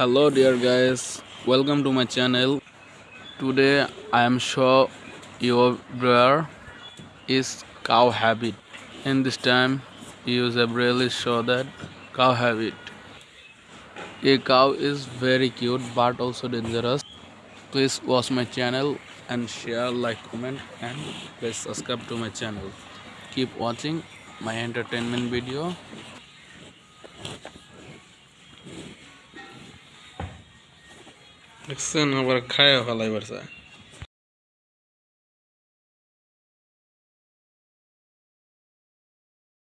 hello dear guys. Welcome to my channel. Today i am show your where is cow habit. In this time use a really show that cow habit. A cow is very cute but also dangerous. Please watch my channel and share like comment and please subscribe to my channel. Keep watching my entertainment video দেখছেন আবার খায় ফেলাই পারছে